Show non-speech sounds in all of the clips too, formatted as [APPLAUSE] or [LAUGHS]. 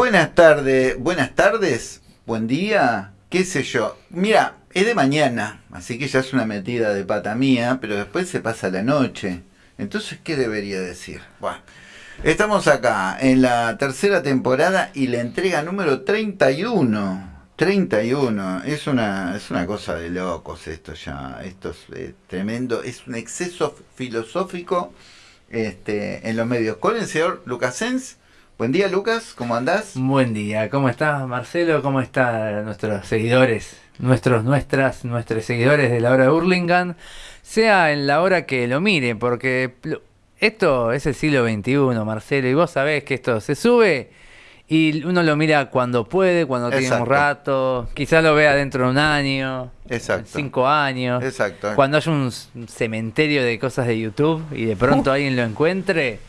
Buenas tardes, buenas tardes, buen día, qué sé yo. Mira, es de mañana, así que ya es una metida de pata mía, pero después se pasa la noche. Entonces, ¿qué debería decir? Bueno, estamos acá en la tercera temporada y la entrega número 31. 31, es una, es una cosa de locos esto ya, esto es eh, tremendo, es un exceso filosófico este, en los medios. Con el señor Lucasens. Buen día Lucas, ¿cómo andás? Buen día, ¿cómo estás Marcelo? ¿Cómo están nuestros seguidores? Nuestros, nuestras, nuestros seguidores de la hora de Hurlingham, sea en la hora que lo miren, porque esto es el siglo XXI, Marcelo, y vos sabés que esto se sube y uno lo mira cuando puede, cuando tiene un rato, quizás lo vea dentro de un año, Exacto. cinco años, Exacto. cuando haya un cementerio de cosas de YouTube y de pronto alguien lo encuentre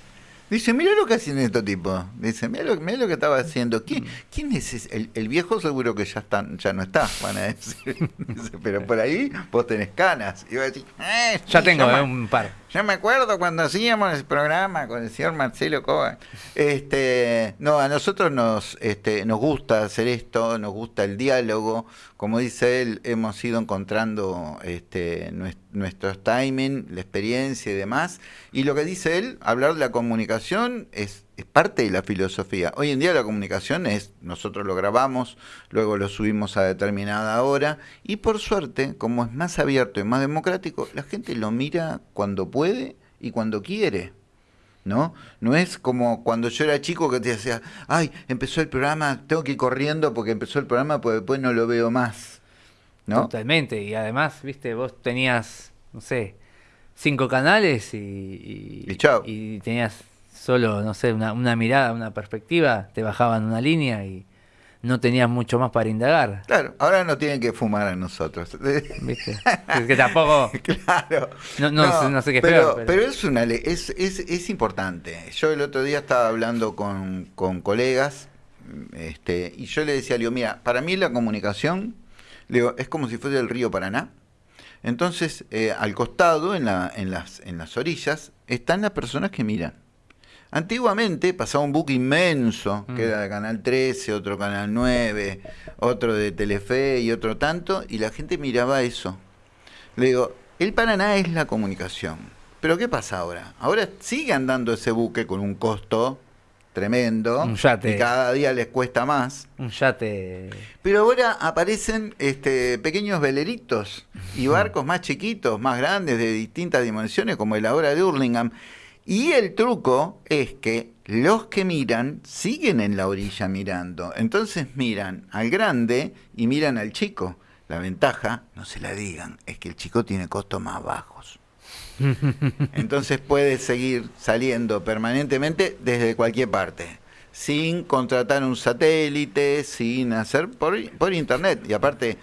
Dice, mira lo que hacen estos tipos. Dice, mira lo, lo que estaba haciendo. ¿Quién, quién es ese? El, viejo seguro que ya está, ya no está, van a decir. [LAUGHS] pero por ahí vos tenés canas. Y a decir, eh, ya tengo eh, un par. Yo me acuerdo cuando hacíamos el programa con el señor Marcelo Coba. Este, no, a nosotros nos, este, nos gusta hacer esto, nos gusta el diálogo. Como dice él, hemos ido encontrando este, nuestros timing, la experiencia y demás. Y lo que dice él, hablar de la comunicación es, es parte de la filosofía. Hoy en día la comunicación es, nosotros lo grabamos, luego lo subimos a determinada hora y por suerte, como es más abierto y más democrático, la gente lo mira cuando puede y cuando quiere. ¿No? No es como cuando yo era chico que te decía, ay, empezó el programa, tengo que ir corriendo porque empezó el programa, porque después no lo veo más. ¿No? Totalmente, y además, viste, vos tenías, no sé, cinco canales y, y, y tenías solo, no sé, una, una mirada, una perspectiva, te bajaban una línea y, no tenías mucho más para indagar. Claro, ahora no tienen que fumar a nosotros. [LAUGHS] ¿Viste? Es que tampoco. [LAUGHS] claro. No, no, sé qué pero, pero, pero, es una es, es, es, importante. Yo el otro día estaba hablando con, con colegas este, y yo le decía, digo, mira, para mí la comunicación digo, es como si fuese el río Paraná. Entonces, eh, al costado, en, la, en, las, en las orillas, están las personas que miran. Antiguamente pasaba un buque inmenso, que era de Canal 13, otro Canal 9, otro de Telefe y otro tanto, y la gente miraba eso. Le digo, el Paraná es la comunicación. Pero ¿qué pasa ahora? Ahora sigue andando ese buque con un costo tremendo. Un yate. Y cada día les cuesta más. Un yate. Pero ahora aparecen este, pequeños veleritos y barcos más chiquitos, más grandes, de distintas dimensiones, como el ahora de Hurlingham. Y el truco es que los que miran siguen en la orilla mirando. Entonces miran al grande y miran al chico. La ventaja, no se la digan, es que el chico tiene costos más bajos. [LAUGHS] Entonces puede seguir saliendo permanentemente desde cualquier parte, sin contratar un satélite, sin hacer por, por internet. Y aparte,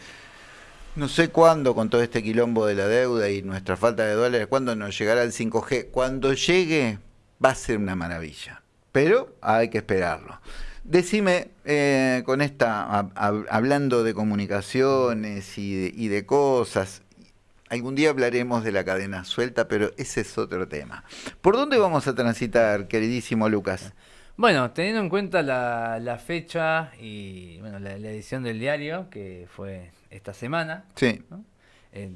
no sé cuándo, con todo este quilombo de la deuda y nuestra falta de dólares, cuándo nos llegará el 5G. Cuando llegue, va a ser una maravilla. Pero hay que esperarlo. Decime, eh, con esta, hablando de comunicaciones y de, cosas, algún día hablaremos de la cadena suelta, pero ese es otro tema. ¿Por dónde vamos a transitar, queridísimo Lucas? Bueno, teniendo en cuenta la, fecha y bueno, la, edición del diario, que fue esta semana. Sí.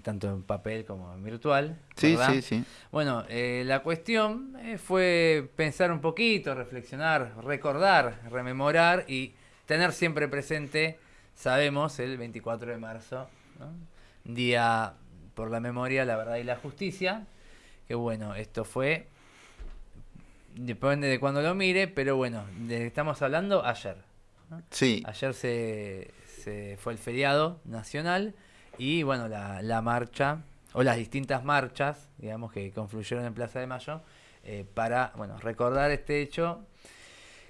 tanto en papel como en virtual. Sí, sí, sí. Bueno, eh, la cuestión eh, fue pensar un poquito, reflexionar, recordar, rememorar y tener siempre presente, sabemos, el 24 de marzo, Día por la Memoria, la Verdad y la Justicia. Que bueno, esto fue, depende de cuando lo mire, pero bueno, de, estamos hablando ayer. Sí. Ayer se, fue el feriado nacional y bueno, la, marcha o las distintas marchas, digamos, que confluyeron en Plaza de Mayo eh, para, bueno, recordar este hecho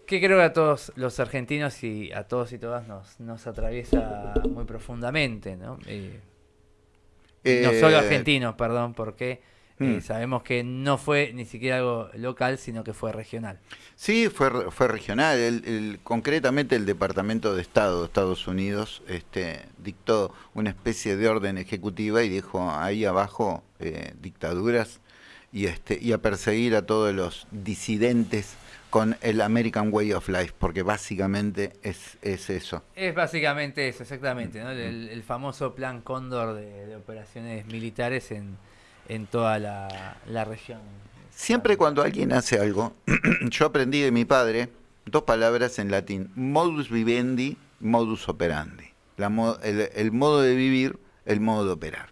que creo que a todos los argentinos y a todos y todas nos, nos atraviesa muy profundamente, ¿no? Eh, no solo eh, argentinos, perdón, porque Mm. sabemos que no fue ni siquiera algo local, sino que fue regional. Sí, fue, fue regional. El, concretamente el Departamento de Estado de Estados Unidos este, dictó una especie de orden ejecutiva y dijo ahí abajo eh, dictaduras y, este, y a perseguir a todos los disidentes con el American Way of Life, porque básicamente es, es eso. Es básicamente eso, exactamente, ¿no? el, famoso plan Cóndor de, operaciones militares en, en toda la, la región. Siempre cuando alguien hace algo, [CLEARS THROAT] yo aprendí de mi padre dos palabras en latín, modus vivendi, modus operandi. el, modo de vivir, el modo de operar.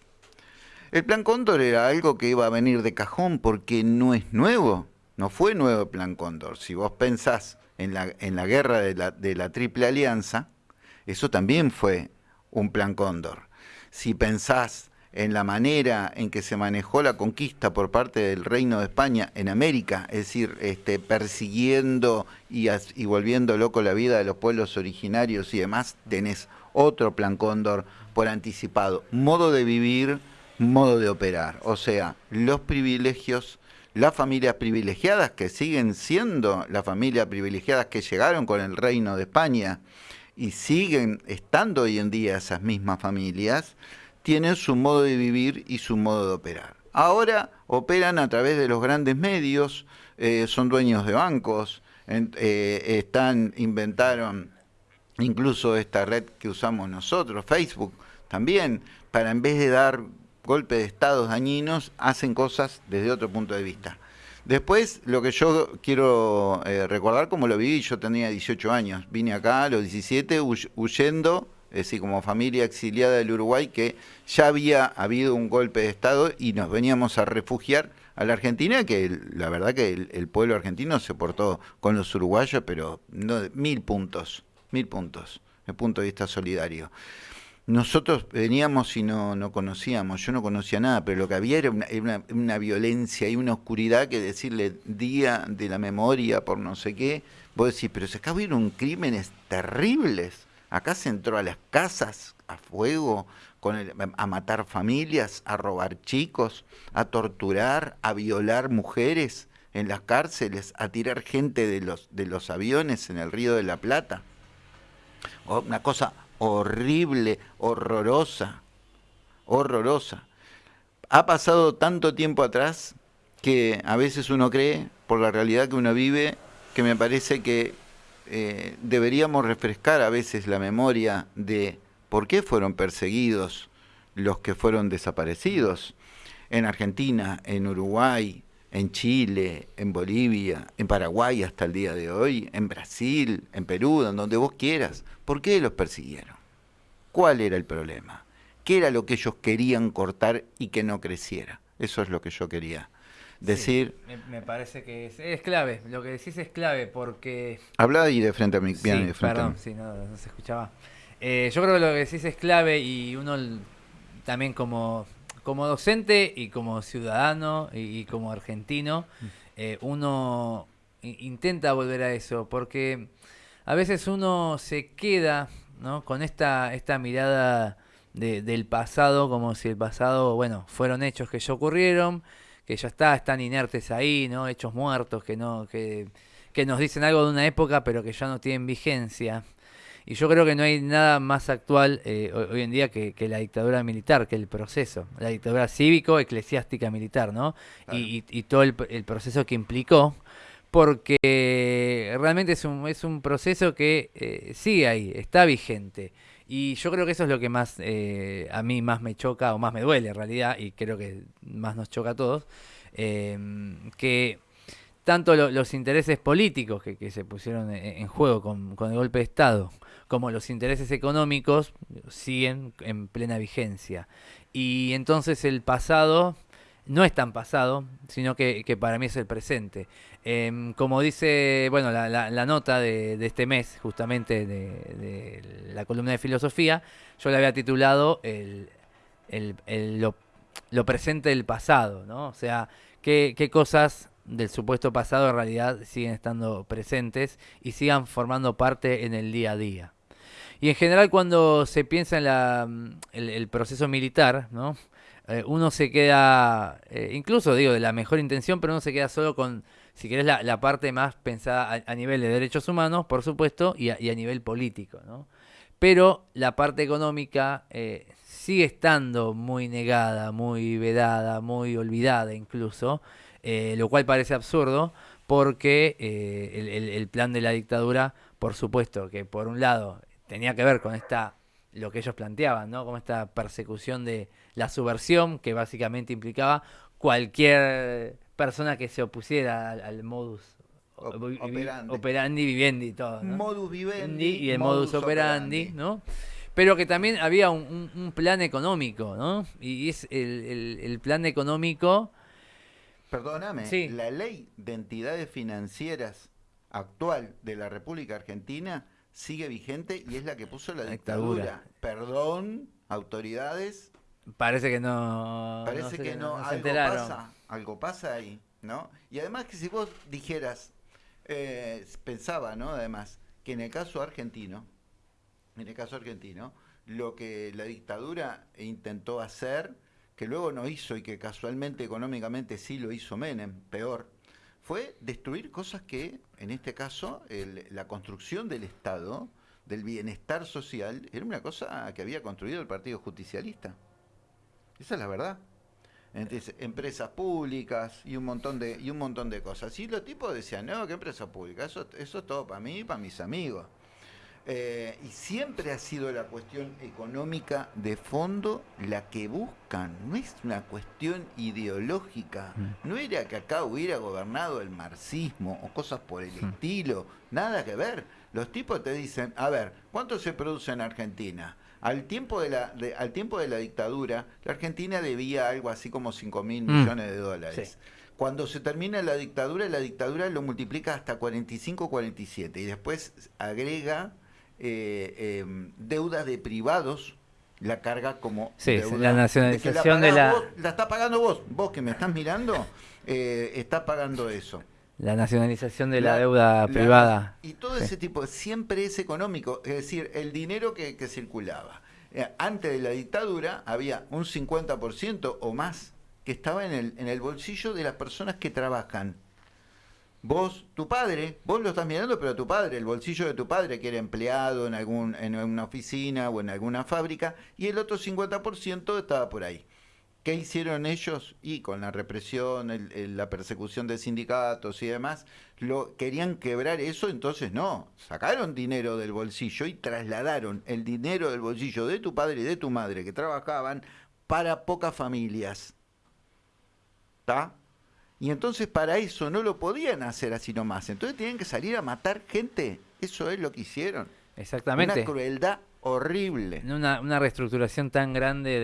El plan Cóndor era algo que iba a venir de cajón porque no es nuevo, no fue nuevo plan Cóndor. Si vos pensás en la, en la guerra de la, de la Triple Alianza, eso también fue un plan Cóndor. Si pensás en la manera en que se manejó la conquista por parte del Reino de España en América, es decir, este, persiguiendo y, y, volviendo loco la vida de los pueblos originarios y demás, tenés otro plan cóndor por anticipado. Modo de vivir, modo de operar. O sea, los privilegios, las familias privilegiadas que siguen siendo las familias privilegiadas que llegaron con el Reino de España y siguen estando hoy en día esas mismas familias, tienen su modo de vivir y su modo de operar. Ahora operan a través de los grandes medios, eh, son dueños de bancos, eh, están, inventaron incluso esta red que usamos nosotros, Facebook, también, para en vez de dar golpes de estados dañinos, hacen cosas desde otro punto de vista. Después, lo que yo quiero eh, recordar como lo viví, yo tenía 18 años, vine acá a los 17 huyendo es decir, como familia exiliada del Uruguay, que ya había habido un golpe de Estado y nos veníamos a refugiar a la Argentina, que la verdad que el, pueblo argentino se portó con los uruguayos, pero no, mil puntos, mil puntos, el punto de vista solidario. Nosotros veníamos y no, no conocíamos, yo no conocía nada, pero lo que había era una, una violencia y una oscuridad que decirle día de la memoria por no sé qué, vos decís, pero se acá hubieron crímenes terribles Acá se entró a las casas a fuego, con a matar familias, a robar chicos, a torturar, a violar mujeres en las cárceles, a tirar gente de los, de los aviones en el río de la Plata. Una cosa horrible, horrorosa, horrorosa. Ha pasado tanto tiempo atrás que a veces uno cree, por la realidad que uno vive, que me parece que eh, deberíamos refrescar a veces la memoria de por qué fueron perseguidos los que fueron desaparecidos en Argentina, en Uruguay, en Chile, en Bolivia, en Paraguay hasta el día de hoy, en Brasil, en Perú, en donde vos quieras. ¿Por qué los persiguieron? ¿Cuál era el problema? ¿Qué era lo que ellos querían cortar y que no creciera? Eso es lo que yo quería decir... me, parece que es, clave, lo que decís es clave porque... Habla ahí de frente a mi piano. de frente perdón, sí, no, se escuchaba. Eh, yo creo que lo que decís es clave y uno también como, como docente y como ciudadano y, como argentino, mm. eh, uno intenta volver a eso porque a veces uno se queda ¿no? con esta, esta mirada del pasado como si el pasado, bueno, fueron hechos que ya ocurrieron que ya está, están inertes ahí, ¿no? Hechos muertos, que no, que, nos dicen algo de una época, pero que ya no tienen vigencia. Y yo creo que no hay nada más actual eh, hoy en día que, la dictadura militar, que el proceso, la dictadura cívico, eclesiástica, militar, ¿no? Y, todo el, proceso que implicó, porque realmente es un, es un proceso que eh, sigue ahí, está vigente. Y yo creo que eso es lo que más eh, a mí más me choca o más me duele en realidad, y creo que más nos choca a todos, em, que tanto los intereses políticos que, se pusieron en, juego con, el golpe de Estado, como los intereses económicos siguen en plena vigencia. Y entonces el pasado no es tan pasado, sino que, que para mí es el presente. Em, como dice, bueno, la, nota de, este mes, justamente de, la columna de filosofía, yo la había titulado el, lo, presente del pasado, ¿no? O sea, qué, cosas del supuesto pasado en realidad siguen estando presentes y sigan formando parte en el día a día. Y en general cuando se piensa en la, el, proceso militar, ¿no? Eh, uno se queda, eh, incluso digo, de la mejor intención, pero uno se queda solo con si querés, la, parte más pensada a, nivel de derechos humanos, por supuesto, y a, nivel político, ¿no? Pero la parte económica eh, sigue estando muy negada, muy vedada, muy olvidada incluso, eh, lo cual parece absurdo, porque eh, el, plan de la dictadura, por supuesto, que por un lado tenía que ver con esta lo que ellos planteaban, ¿no? Como esta persecución de la subversión, que básicamente implicaba cualquier persona que se opusiera al, modus operandi. operandi. vivendi y todo. Modus vivendi y el modus, operandi, ¿no? Pero que también había un, plan económico, ¿no? Y es el plan económico Perdóname, la ley de entidades financieras actual de la República Argentina sigue vigente y es la que puso la dictadura. Perdón, autoridades. Parece que no. Parece que no. algo pasa, algo pasa ahí, ¿no? Y además que si vos dijeras, eh, pensaba, ¿no? Además, que en el caso argentino, en el caso argentino, lo que la dictadura intentó hacer que luego no hizo y que casualmente económicamente sí lo hizo Menem, peor, fue destruir cosas que, en este caso, la construcción del Estado, del bienestar social, era una cosa que había construido el Partido Justicialista. Esa es la verdad. Entonces, empresas públicas y un montón de y un montón de cosas. Y los tipos decían, no, ¿qué empresa pública? Eso, eso es todo para mí y para mis amigos. Eh, y siempre ha sido la cuestión económica de fondo la que buscan, no es una cuestión ideológica, mm. no era que acá hubiera gobernado el marxismo o cosas por el mm. estilo, nada que ver. Los tipos te dicen, a ver, ¿cuánto se produce en Argentina? Al tiempo de la, al tiempo de la dictadura, la Argentina debía algo así como 5 mil mm. millones de dólares. Cuando se termina la dictadura, la dictadura lo multiplica hasta 45, 47 y después agrega eh, em, deuda de privados la carga como sí, la nacionalización de, la, la está pagando vos vos que me estás mirando eh, está pagando eso la nacionalización de la, deuda privada. y todo ese tipo siempre es económico es decir el dinero que, circulaba. Eh, antes de la dictadura había un 50% o más que estaba en el, en el bolsillo de las personas que trabajan. Vos, tu padre, vos lo estás mirando, pero tu padre, el bolsillo de tu padre, que era empleado en, algún, en una oficina o en alguna fábrica, y el otro 50% estaba por ahí. ¿Qué hicieron ellos? Y con la represión, la persecución de sindicatos y demás, lo, querían quebrar eso, entonces no, sacaron dinero del bolsillo y trasladaron el dinero del bolsillo de tu padre y de tu madre que trabajaban para pocas familias. ¿Está? Y entonces para eso no lo podían hacer así nomás. Entonces tenían que salir a matar gente. Eso es lo que hicieron. Exactamente. Una crueldad horrible. Una, una reestructuración tan grande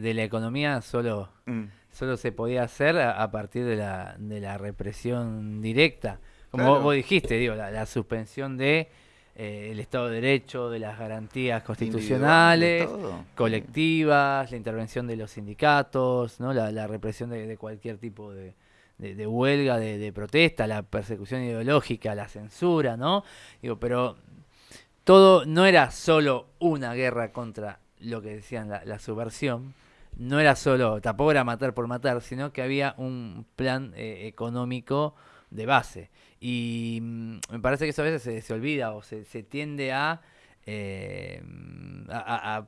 de, la economía solo, mm. solo se podía hacer a, partir de la, de la represión directa. Como vos, dijiste, digo, la, suspensión de eh, el Estado de Derecho, de las garantías constitucionales, colectivas, la intervención de los sindicatos, ¿no? la, represión de cualquier tipo de, de, huelga, de, protesta, la persecución ideológica, la censura, ¿no? Digo, pero todo no era solo una guerra contra lo que decían la, subversión, no era solo, tampoco era matar por matar, sino que había un plan eh, económico de base. Y mm, me parece que eso a veces se, olvida o se, tiende a, eh, a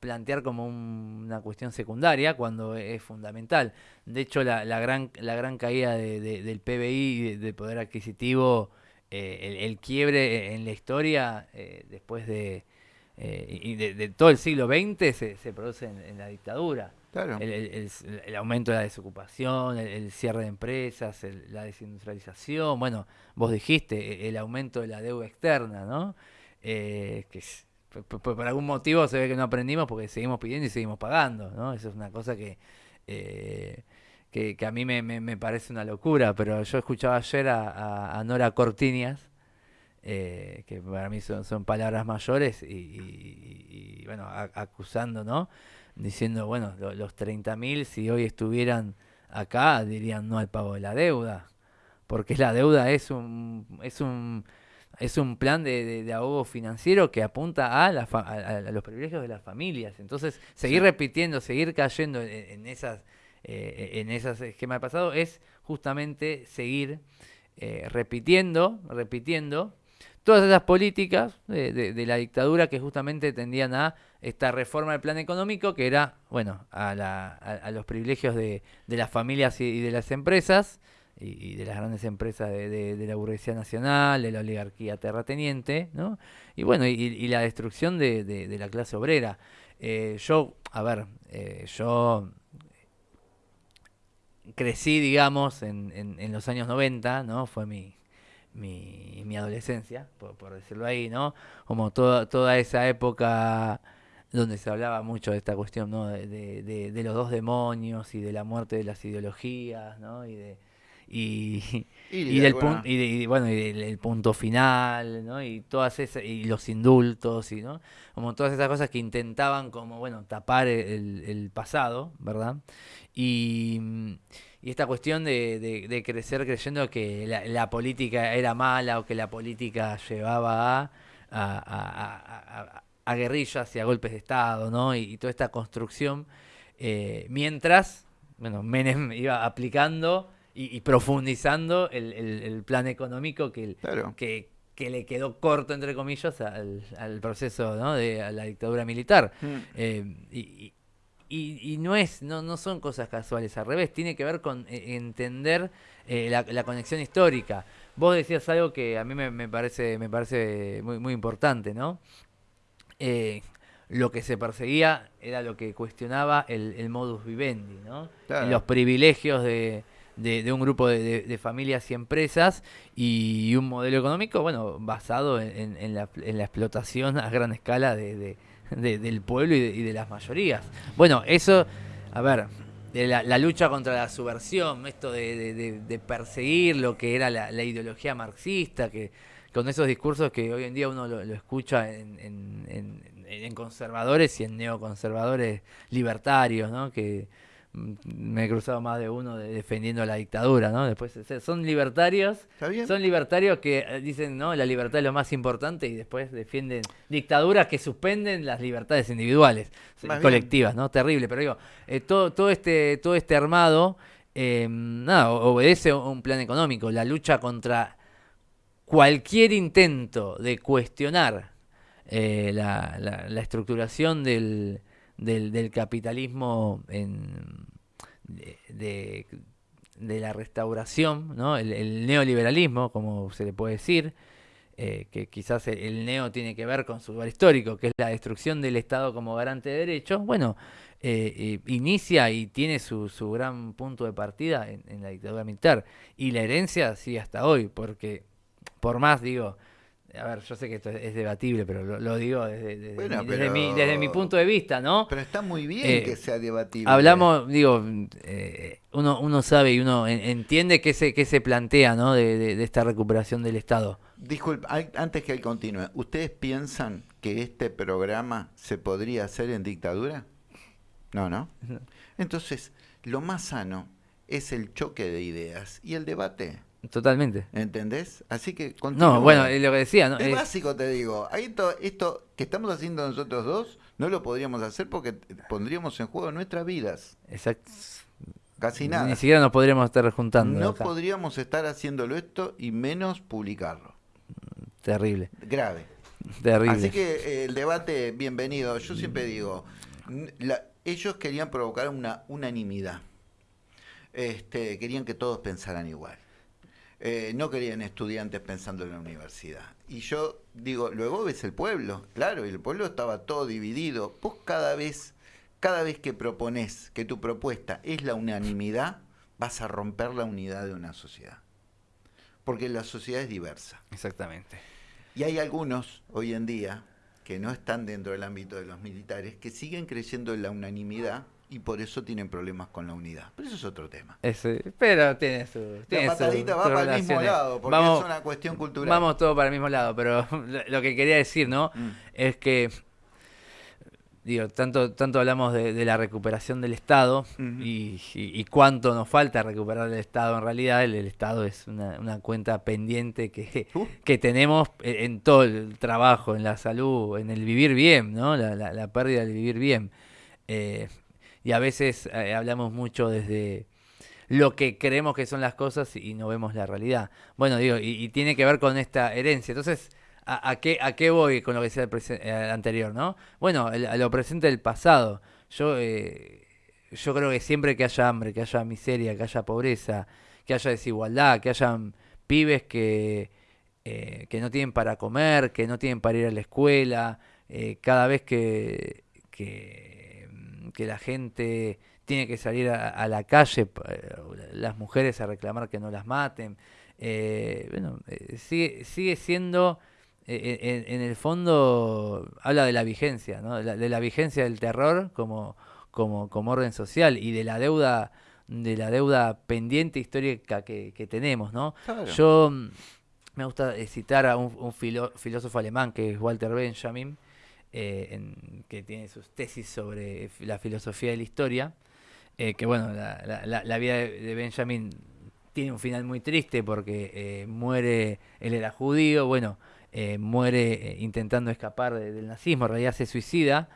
plantear como una cuestión secundaria cuando es fundamental. De hecho, la, gran, la gran caída del PBI, del poder adquisitivo, eh, el, quiebre en la historia eh, después de, eh, y de, todo el siglo XX se, produce en, la dictadura. El, aumento de la desocupación, el, cierre de empresas, la desindustrialización, bueno, vos dijiste, el aumento de la deuda externa, ¿no? que por, algún motivo se ve que no aprendimos porque seguimos pidiendo y seguimos pagando, ¿no? Eso es una cosa que, que, a mí me, parece una locura, pero yo escuchaba ayer a, Nora Cortinias, eh, que para mí son, palabras mayores, y, bueno, acusando, ¿no? Diciendo, bueno, los 30.000 si hoy estuvieran acá dirían no al pago de la deuda, porque la deuda es un... Es un es un plan de, ahogo financiero que apunta a, los privilegios de las familias. Entonces, seguir repitiendo, seguir cayendo en, esas eh, en esas esquemas de pasado es justamente seguir eh, repitiendo, repitiendo todas esas políticas de, la dictadura que justamente tendían a esta reforma del plan económico, que era, bueno, a, los privilegios de, las familias y de las empresas, y, de las grandes empresas de, la burguesía nacional, de la oligarquía terrateniente, ¿no? Y bueno, y, la destrucción de, la clase obrera. Eh, yo, a ver, yo crecí, digamos, en, en, los años 90, ¿no? Fue mi, mi, mi adolescencia, por, decirlo ahí, ¿no? Como toda, toda esa época donde se hablaba mucho de esta cuestión, ¿no? De, de, de, los dos demonios y de la muerte de las ideologías, ¿no? Y de, y, y, del y, bueno y del punto final ¿no? y todas esas y los indultos y no como todas esas cosas que intentaban como bueno tapar el, el pasado verdad y, y esta cuestión de, de, crecer creyendo que la, política era mala o que la política llevaba a, a, a, guerrillas y a golpes de estado no y, toda esta construcción eh, mientras bueno Menem [LAUGHS] iba aplicando y, profundizando el, el, plan económico que, que, que, le quedó corto, entre comillas, al, al proceso ¿no? de la dictadura militar. Mm. Eh, y, y, no es no, no son cosas casuales, al revés, tiene que ver con eh, entender eh, la, la, conexión histórica. Vos decías algo que a mí me, me parece me parece muy, muy importante, ¿no? lo que se perseguía era lo que cuestionaba el, el modus vivendi, ¿no? Los privilegios de, de, un grupo de, familias y empresas y un modelo económico, bueno, basado en, la, explotación a gran escala de, del pueblo y, de, las mayorías. Bueno, eso, a ver, la, la, lucha contra la subversión, esto de, perseguir lo que era la, ideología marxista, que con esos discursos que hoy en día uno lo, escucha en, en, conservadores y en neoconservadores libertarios, ¿no? Que, me he cruzado más de uno defendiendo la dictadura, ¿no? Después son libertarios, son libertarios que eh, dicen, no, la libertad es lo más importante y después defienden dictaduras que suspenden las libertades individuales, colectivas, ¿no? Terrible, pero digo, eh, todo, todo este todo este armado eh, nada, obedece a un plan económico, la lucha contra cualquier intento de cuestionar la, la estructuración del del, del capitalismo en, de, de, la restauración, ¿no? el, neoliberalismo, como se le puede decir, eh, que quizás el, neo tiene que ver con su lugar histórico, que es la destrucción del Estado como garante de derechos, bueno, eh, eh, inicia y tiene su, su gran punto de partida en, la dictadura militar. Y la herencia sigue hasta hoy, porque por más, digo, a ver, yo sé que esto es debatible, pero lo, digo desde, desde, mi, punto de vista, ¿no? Pero está muy bien eh, que sea debatible. Hablamos, digo, eh, uno, uno sabe y uno entiende qué se, qué se plantea, ¿no? De, esta recuperación del Estado. Disculpe, antes que él continúe, ¿ustedes piensan que este programa se podría hacer en dictadura? No, ¿no? Entonces, lo más sano es el choque de ideas y el debate. Totalmente. ¿Entendés? Así que No, bueno, lo que decía, ¿no? Es, básico, te digo. Ahí esto que estamos haciendo nosotros dos, no lo podríamos hacer porque pondríamos en juego nuestras vidas. Exacto. Casi nada. Ni siquiera nos podríamos estar juntando. No podríamos estar haciéndolo esto y menos publicarlo. Terrible. Grave. Terrible. Así que eh, el debate, bienvenido. Yo siempre digo, ellos querían provocar una unanimidad. Este, querían que todos pensaran igual. Eh, no querían estudiantes pensando en la universidad. Y yo digo, luego ves el pueblo, claro, y el pueblo estaba todo dividido. Vos cada vez, cada vez que propones que tu propuesta es la unanimidad, vas a romper la unidad de una sociedad. Porque la sociedad es diversa. Exactamente. Y hay algunos hoy en día que no están dentro del ámbito de los militares que siguen creyendo en la unanimidad y por eso tienen problemas con la unidad. Pero eso es otro tema. pero tiene su. la patadita va para el mismo lado, porque es una cuestión cultural. Vamos todos para el mismo lado, pero [LAUGHS] lo que quería decir, ¿no? Mm. Es que. Digo, tanto, tanto hablamos de, la recuperación del Estado y, cuánto nos falta recuperar el Estado en realidad. El, Estado es una, cuenta pendiente que, uh. que tenemos en, todo el trabajo, en la salud, en el vivir bien, ¿no? La, la, pérdida del vivir bien. Eh, y a veces eh, hablamos mucho desde lo que creemos que son las cosas y no vemos la realidad. Bueno, digo, y, tiene que ver con esta herencia. Entonces, ¿a, qué, a qué voy con lo que decía el, eh, anterior, no? Bueno, a lo presente del pasado. Yo, eh, yo creo que siempre que haya hambre, que haya miseria, que haya pobreza, que haya desigualdad, que hayan pibes que, eh, que no tienen para comer, que no tienen para ir a la escuela, cada vez que, que, que, la gente tiene que salir a, la calle, las mujeres a reclamar que no las maten. bueno, sigue, sigue siendo en, el fondo habla de la vigencia, ¿no? de, la, vigencia del terror como, como, como orden social y de la deuda de la deuda pendiente histórica que, tenemos, ¿no? Yo mm, me gusta citar a un, filósofo alemán que es Walter Benjamin, eh, que tiene sus tesis sobre la filosofía de la historia, eh, que bueno, la, vida de, Benjamin tiene un final muy triste porque eh, muere, él era judío, bueno, muere intentando escapar del nazismo, en realidad se suicida,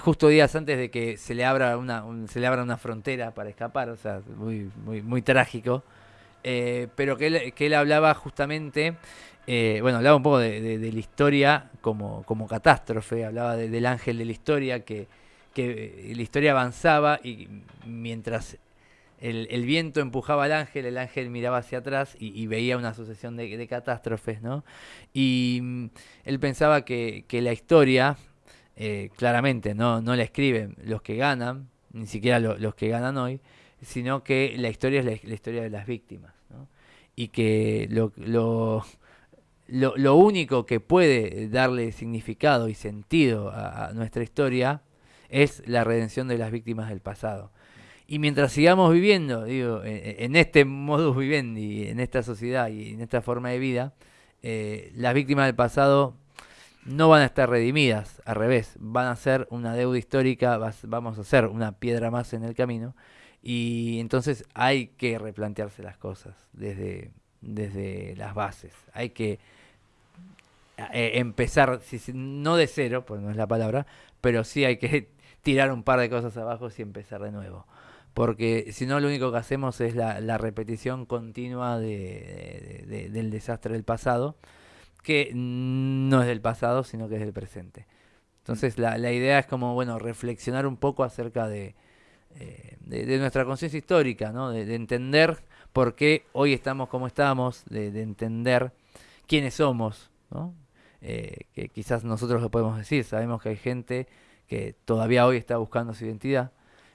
justo días antes de que se le abra una, se le abra una frontera para escapar, o sea, muy, muy, muy trágico. pero que que él hablaba justamente, bueno, hablaba un poco de, la historia como, como catástrofe, hablaba del ángel de la historia, que, que la historia avanzaba y mientras el, viento empujaba al ángel, el ángel miraba hacia atrás y, veía una sucesión de, catástrofes, ¿no? Y mm, él pensaba que, la historia, eh, claramente, ¿no? no la escriben los que ganan, ni siquiera los que ganan hoy, sino que la historia es la, historia de las víctimas, ¿no? Y que lo, lo, único que puede darle significado y sentido a nuestra historia es la redención de las víctimas del pasado. Y mientras sigamos viviendo, digo, en, este modus vivendi, en esta sociedad y en esta forma de vida, eh, las víctimas del pasado no van a estar redimidas, al revés, van a ser una deuda histórica, vamos a ser una piedra más en el camino, y entonces hay que replantearse las cosas desde, desde las bases, hay que eh, empezar, no de cero, pues no es la palabra, pero sí hay que [LAUGHS] tirar un par de cosas abajo y empezar de nuevo porque si no lo único que hacemos es la, repetición continua del desastre del pasado, que no es del pasado, sino que es del presente. Entonces la, idea es como, bueno, reflexionar un poco acerca de, eh, nuestra conciencia histórica, ¿no? de, entender por qué hoy estamos como estamos, de, entender quiénes somos, ¿no? Eh, que quizás nosotros lo podemos decir, sabemos que hay gente que todavía hoy está buscando su identidad,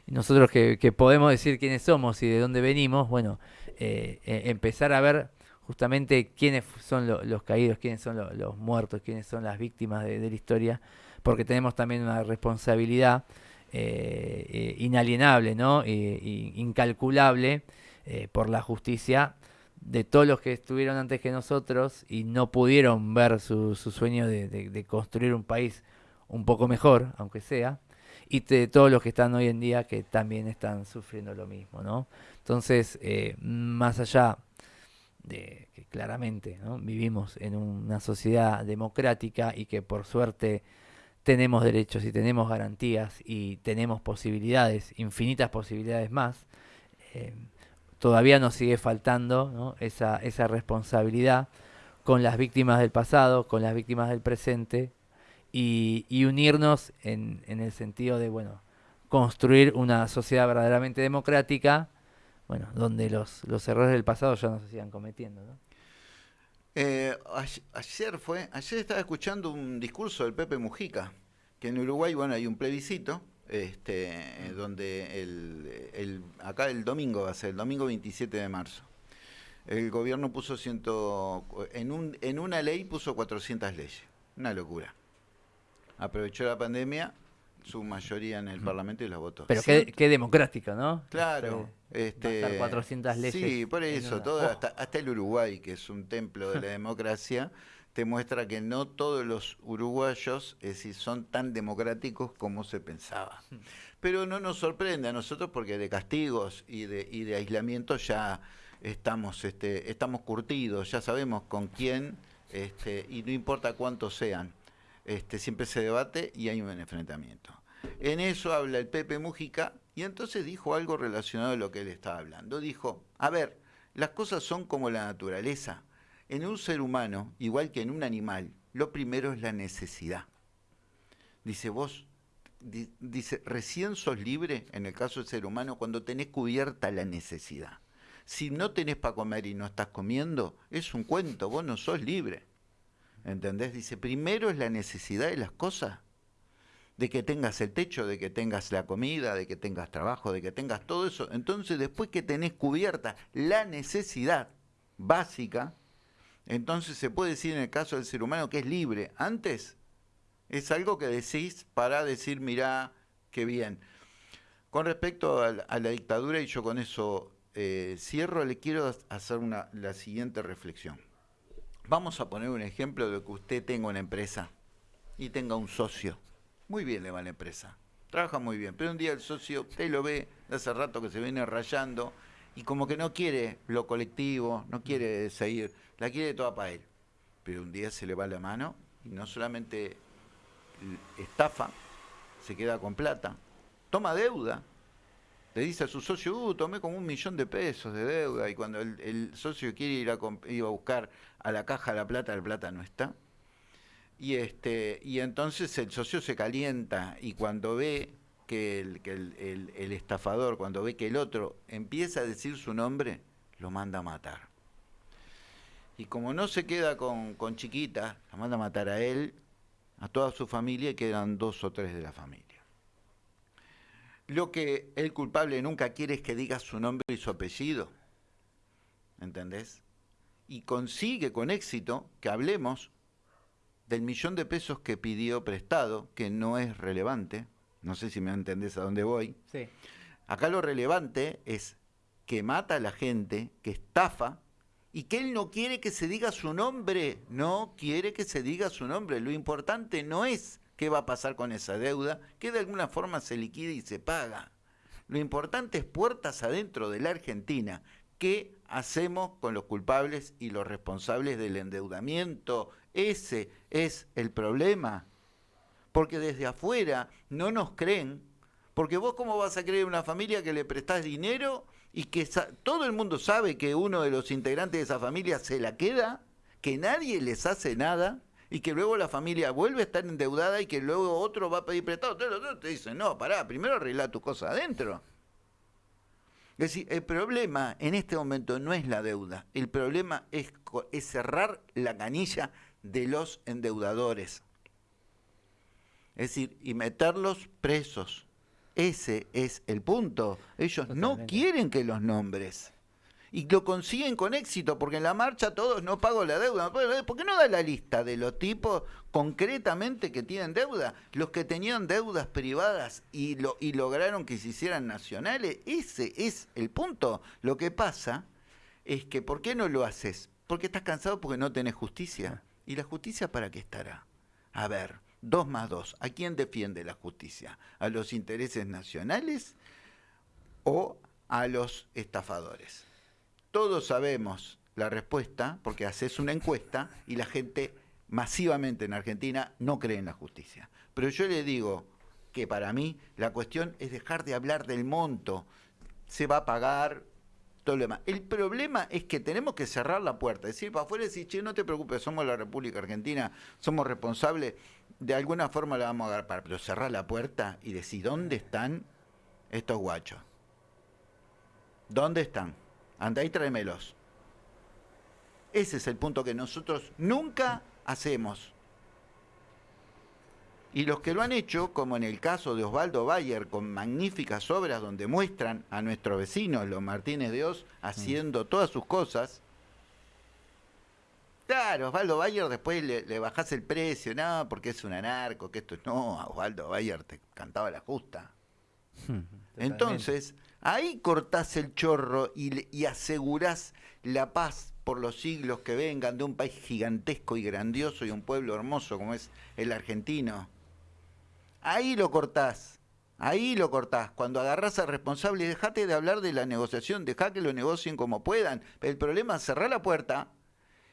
nosotros que, podemos decir quiénes somos y de dónde venimos, bueno, eh, eh, empezar a ver justamente quiénes son los caídos, quiénes son los muertos, quiénes son las víctimas de, la historia, porque tenemos también una responsabilidad eh, inalienable, ¿no? incalculable por la justicia de todos los que estuvieron antes que nosotros y no pudieron ver su, sueño de construir un país un poco mejor, aunque sea, y de todos los que están hoy en día que también están sufriendo lo mismo, ¿no? Entonces, eh, más allá de que claramente vivimos en una sociedad democrática y que por suerte tenemos derechos y tenemos garantías y tenemos posibilidades, infinitas posibilidades más, eh, todavía nos sigue faltando esa, esa responsabilidad con las víctimas del pasado, con las víctimas del presente y, unirnos en, en, el sentido de, bueno, construir una sociedad verdaderamente democrática, bueno, donde los, los errores del pasado ya no se sigan cometiendo, ¿no? Eh, ayer fue, ayer estaba escuchando un discurso del Pepe Mujica, que en Uruguay, bueno, hay un plebiscito, este, donde el, el, acá el domingo va a ser, el domingo 27 de marzo. El gobierno puso ciento, en, un, en una ley puso 400 leyes, una locura aprovechó la pandemia, su mayoría en el Parlamento y la votó. Pero qué, democrático, ¿no? Claro. Este, 400 leyes. Sí, por eso, todo, hasta, hasta el Uruguay, que es un templo de la [LAUGHS] democracia, te muestra que no todos los uruguayos es decir, son tan democráticos como se pensaba. Pero no nos sorprende a nosotros porque de castigos y de, y de aislamiento ya estamos, este, estamos curtidos, ya sabemos con quién, este, y no importa cuántos sean este, siempre se debate y hay un enfrentamiento. En eso habla el Pepe Mujica y entonces dijo algo relacionado a lo que él estaba hablando. Dijo, a ver, las cosas son como la naturaleza. En un ser humano, igual que en un animal, lo primero es la necesidad. Dice vos, dice, recién sos libre, en el caso del ser humano, cuando tenés cubierta la necesidad. Si no tenés para comer y no estás comiendo, es un cuento, vos no sos libre. ¿Entendés? Dice, primero es la necesidad de las cosas, de que tengas el techo, de que tengas la comida, de que tengas trabajo, de que tengas todo eso. Entonces, después que tenés cubierta la necesidad básica, entonces se puede decir en el caso del ser humano que es libre. Antes es algo que decís para decir, mirá, qué bien. Con respecto a la, dictadura, y yo con eso eh, cierro, le quiero hacer una, la siguiente reflexión. Vamos a poner un ejemplo de que usted tenga una empresa y tenga un socio. Muy bien le va la empresa, trabaja muy bien, pero un día el socio, usted lo ve hace rato que se viene rayando y como que no quiere lo colectivo, no quiere seguir, la quiere toda para él. Pero un día se le va la mano y no solamente estafa, se queda con plata, toma deuda, le dice a su socio, uh, tomé como un millón de pesos de deuda y cuando el, socio quiere ir a, ir a buscar a la caja la plata, la plata no está. Y, este, y entonces el socio se calienta y cuando ve que, el, estafador, cuando ve que el otro empieza a decir su nombre, lo manda a matar. Y como no se queda con, con chiquita, lo manda a matar a él, a toda su familia y quedan dos o tres de la familia. Lo que el culpable nunca quiere es que diga su nombre y su apellido. ¿Entendés? Y consigue con éxito que hablemos del millón de pesos que pidió prestado, que no es relevante. No sé si me entendés a dónde voy. Sí. Acá lo relevante es que mata a la gente, que estafa, y que él no quiere que se diga su nombre. No quiere que se diga su nombre. Lo importante no es qué va a pasar con esa deuda, que de alguna forma se liquida y se paga. Lo importante es puertas adentro de la Argentina. ¿Qué hacemos con los culpables y los responsables del endeudamiento? Ese es el problema. Porque desde afuera no nos creen. Porque vos cómo vas a creer una familia que le prestás dinero y que todo el mundo sabe que uno de los integrantes de esa familia se la queda, que nadie les hace nada y que luego la familia vuelve a estar endeudada y que luego otro va a pedir prestado. Te dicen, no, pará, primero arregla tu cosa adentro. Es decir, el problema en este momento no es la deuda, el problema es cerrar la canilla de los endeudadores. Es decir, y meterlos presos. Ese es el punto. Ellos no quieren que los nombres y lo consiguen con éxito, porque en la marcha todos no pago la deuda. ¿Por qué no da la lista de los tipos concretamente que tienen deuda? Los que tenían deudas privadas y, lo, y lograron que se hicieran nacionales, ese es el punto. Lo que pasa es que, ¿por qué no lo haces? Porque estás cansado porque no tenés justicia. ¿Y la justicia para qué estará? A ver, dos más dos. ¿A quién defiende la justicia? ¿A los intereses nacionales o a los estafadores? Todos sabemos la respuesta porque haces una encuesta y la gente masivamente en Argentina no cree en la justicia. Pero yo le digo que para mí la cuestión es dejar de hablar del monto. Se va a pagar todo lo demás. El problema es que tenemos que cerrar la puerta, decir para afuera y decir, che, no te preocupes, somos la República Argentina, somos responsables, de alguna forma la vamos a agarrar, pero cerrar la puerta y decir, ¿dónde están estos guachos? ¿Dónde están? Anda y tráemelos. Ese es el punto que nosotros nunca hacemos. Y los que lo han hecho, como en el caso de Osvaldo Bayer, con magníficas obras donde muestran a nuestros vecinos, los Martínez de Oz, haciendo todas sus cosas. Claro, Osvaldo Bayer después le, le bajás el precio, no, porque es un anarco, que esto es... No, Osvaldo Bayer te cantaba la justa. [LAUGHS] Entonces, Ahí cortás el chorro y, asegurás la paz por los siglos que vengan de un país gigantesco y grandioso y un pueblo hermoso como es el argentino. Ahí lo cortás. Ahí lo cortás. Cuando agarrás al responsable, dejate de hablar de la negociación, dejá que lo negocien como puedan. el problema es cerrar la puerta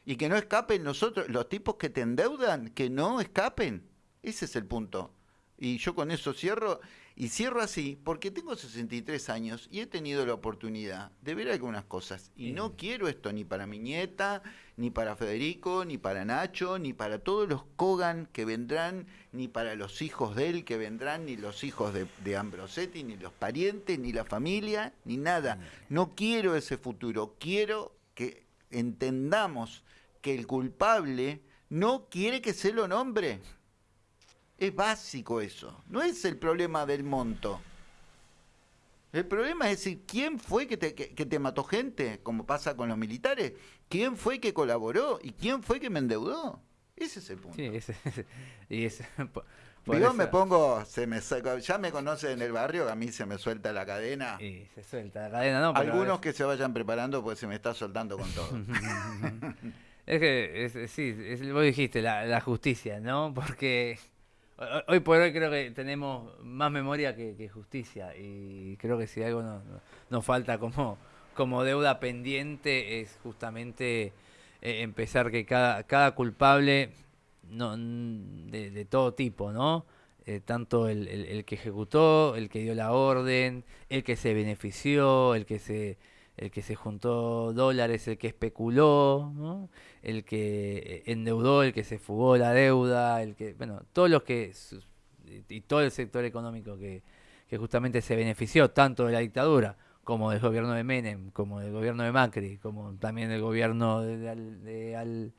y que no escapen nosotros, los tipos que te endeudan, que no escapen. Ese es el punto. Y yo con eso cierro Y cierro así porque tengo 63 años y he tenido la oportunidad de ver algunas cosas. Y no quiero esto ni para mi nieta, ni para Federico, ni para Nacho, ni para todos los Kogan que vendrán, ni para los hijos de él que vendrán, ni los hijos de, de Ambrosetti, ni los parientes, ni la familia, ni nada. No quiero ese futuro. Quiero que entendamos que el culpable no quiere que se lo nombre. Es básico eso. No es el problema del monto. El problema es decir, ¿quién fue que te, que, te mató gente? Como pasa con los militares. ¿Quién fue que colaboró? ¿Y quién fue que me endeudó? Ese es el punto. Sí, ese, [LAUGHS] y ese, [LAUGHS] Yo me pongo, se me ya me conocen en el barrio, a mí se me suelta la cadena. Y se suelta la cadena, ¿no? Algunos que se vayan preparando, pues se me está soltando con todo. [LAUGHS] es que, es, sí, es, vos dijiste, la, justicia, ¿no? [LAUGHS] Porque Hoy por hoy creo que tenemos más memoria que, justicia y creo que si algo nos, falta como, como deuda pendiente es justamente eh, empezar que cada, cada culpable no, de, todo tipo, ¿no? Eh, tanto el, el, que ejecutó, el que dio la orden, el que se benefició, el que se el que se juntó dólares, el que especuló, ¿no? el que endeudó, el que se fugó la deuda, el que, bueno, todos los que, y todo el sector económico que, que justamente se benefició tanto de la dictadura como del gobierno de Menem, como del gobierno de Macri, como también del gobierno de,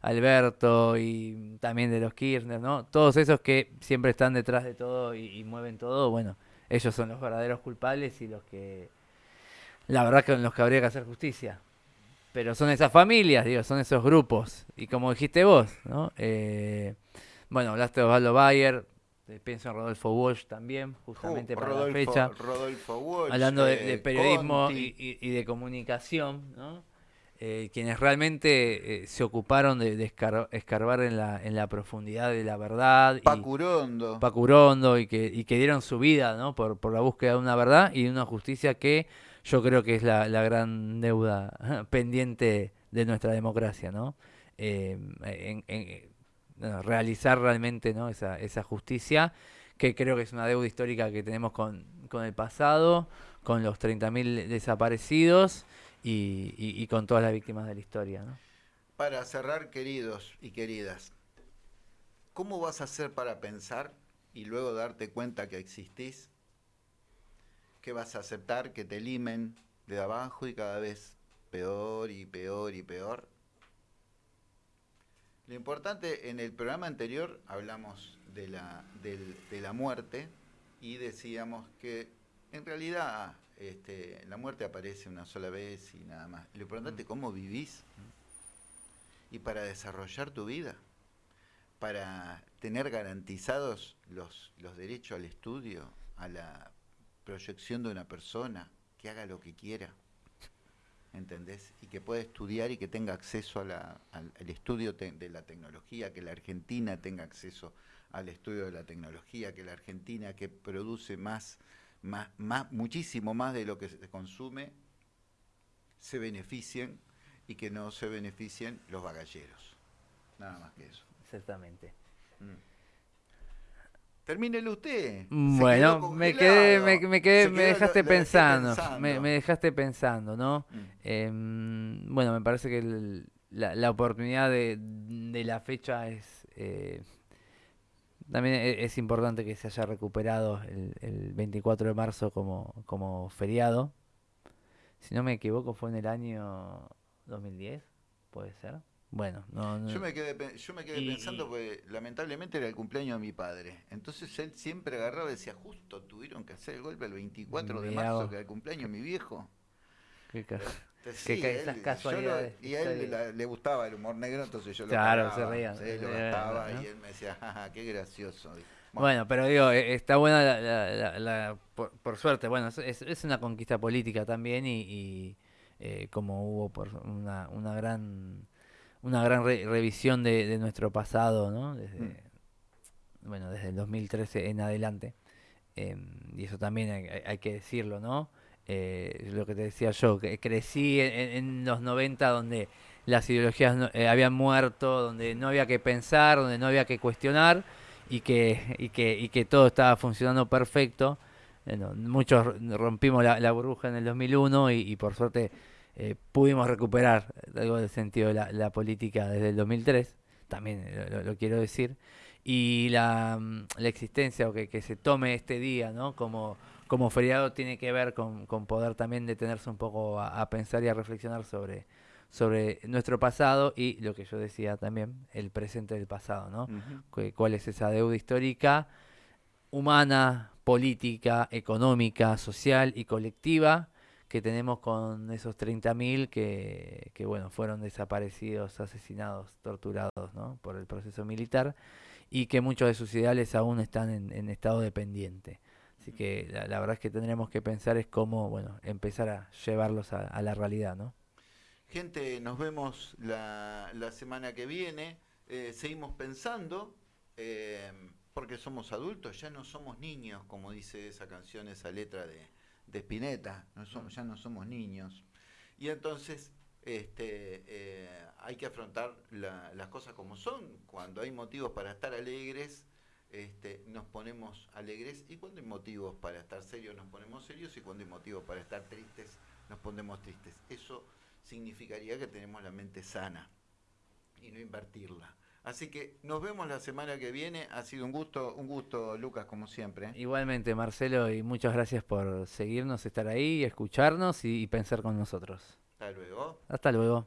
Alberto y también de los Kirchner, ¿no? Todos esos que siempre están detrás de todo y, y mueven todo, bueno, ellos son los verdaderos culpables y los que la verdad que con los que habría que hacer justicia. Pero son esas familias, digo, son esos grupos. Y como dijiste vos, ¿no? Eh, bueno, hablaste de Osvaldo Bayer, eh, pienso en Rodolfo Walsh también, justamente uh, para la fecha. Rodolfo Walsh, hablando de, eh, periodismo y, de comunicación, ¿no? quienes realmente se ocuparon de, escarbar en la, en la profundidad de la verdad. Pacurondo. Y, Pacurondo y que, y que dieron su vida ¿no? por, por la búsqueda de una verdad y de una justicia que yo creo que es la, la gran deuda [LAUGHS] pendiente de nuestra democracia, ¿no? Eh, en, realizar realmente ¿no? esa, esa justicia, que creo que es una deuda histórica que tenemos con, con el pasado, con los 30.000 desaparecidos y, y, con todas las víctimas de la historia. ¿no? Para cerrar, queridos y queridas, ¿cómo vas a hacer para pensar y luego darte cuenta que existís que vas a aceptar que te limen de abajo y cada vez peor y peor y peor. Lo importante, en el programa anterior hablamos de la, de la muerte y decíamos que en realidad este, la muerte aparece una sola vez y nada más. Lo importante es cómo vivís y para desarrollar tu vida, para tener garantizados los, los derechos al estudio, a la proyección de una persona, que haga lo que quiera, ¿entendés? Y que pueda estudiar y que tenga acceso al, estudio de la tecnología, que la Argentina tenga acceso al estudio de la tecnología, que la Argentina que produce más, más, más muchísimo más de lo que se consume, se beneficien y que no se beneficien los bagalleros. Nada más que eso. Exactamente. Mm. Termínelo usted. Bueno, me quedé, me, me, quedé, me dejaste pensando, Me, dejaste pensando, ¿no? Mm. Em, bueno, me parece que la, oportunidad de, la fecha es eh, también e, es, importante que se haya recuperado el, el 24 de marzo como, como feriado. Si no me equivoco, fue en el año 2010, puede ser. Bueno, no, Yo me quedé, yo me quedé pensando, porque lamentablemente era el cumpleaños de mi padre. Entonces él siempre agarraba y decía, justo tuvieron que hacer el golpe el 24 de marzo, que era el cumpleaños de mi viejo. Qué, esas casualidades. y a él le, gustaba el humor negro, entonces yo lo Claro, se reía. Sí, lo gastaba y él me decía, jaja, qué gracioso. Bueno, pero digo, e, está buena la, la, por, suerte, bueno, es, es, una conquista política también y, eh, como hubo por una, una gran una gran revisión de, nuestro pasado, ¿no? Desde, mm. Bueno, desde el 2013 en adelante. Em, y eso también hay, que decirlo, ¿no? Eh, lo que te decía yo, que crecí en, los 90 donde las ideologías eh, habían muerto, donde no había que pensar, donde no había que cuestionar. y que, y que, y que todo estaba funcionando perfecto. Bueno, muchos rompimos la, burbuja en el 2001 y, y por suerte eh, pudimos recuperar algo del sentido de la, política desde el 2003, también lo, quiero decir. Y la, mm, la existencia o que, que, se tome este día ¿no? como, como feriado tiene que ver con, con poder también detenerse un poco a, pensar y a reflexionar sobre, sobre nuestro pasado y lo que yo decía también, el presente del pasado, ¿no? ¿Cuál es esa deuda histórica, humana, política, económica, social y colectiva que tenemos con esos 30.000 que, que, bueno, fueron desaparecidos, asesinados, torturados ¿no? por el proceso militar y que muchos de sus ideales aún están en, estado dependiente. Así que la, verdad es que tendremos que pensar es cómo bueno, empezar a llevarlos a, la realidad. ¿no? Gente, nos vemos la, la semana que viene. Eh, seguimos pensando, eh, porque somos adultos, ya no somos niños, como dice esa canción, esa letra de, de Spinetta, no somos, ya no somos niños. Y entonces este, eh, hay que afrontar las cosas como son. Cuando hay motivos para estar alegres, este, nos ponemos alegres y cuando hay motivos para estar serios, nos ponemos serios y cuando hay motivos para estar tristes, nos ponemos tristes. Eso significaría que tenemos la mente sana y no invertirla. Así que nos vemos la semana que viene. Ha sido un gusto, un gusto, Lucas, como siempre. Igualmente, Marcelo, y muchas gracias por seguirnos, estar ahí, escucharnos y, y pensar con nosotros. Hasta luego. Hasta luego.